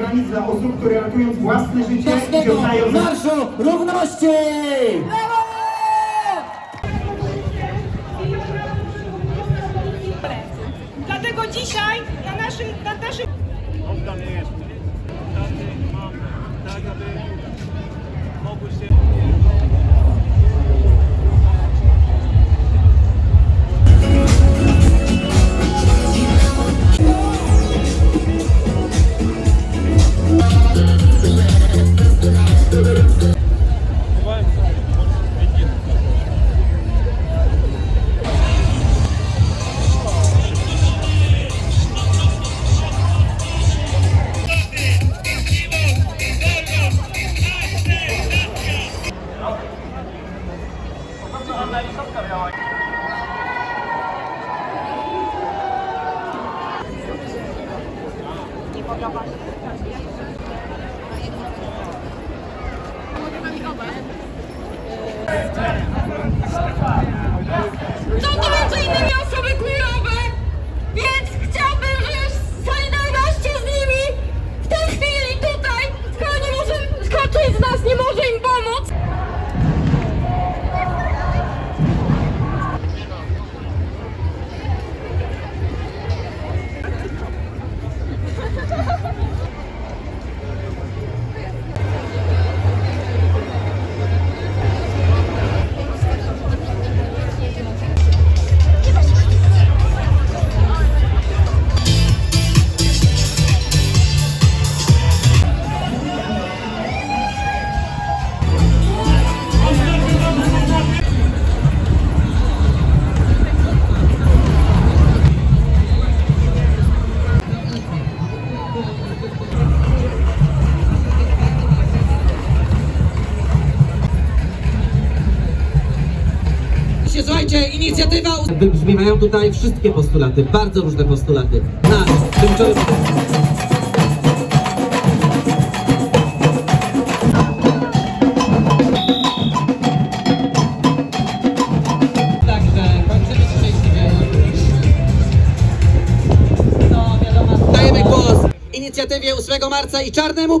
taniec dla osób, które ratując własne życie i oddają Marszu Równości! Dlatego dzisiaj na naszym, na naszym oddany jest. Taty mam tak, aby mogły 이거 봐봐. Słuchajcie, inicjatywa... Wybrzmiewają tutaj wszystkie postulaty, bardzo różne postulaty. Na tymczasowym... No wiadomo. Dajemy głos inicjatywie 8 marca i czarnemu blokowi.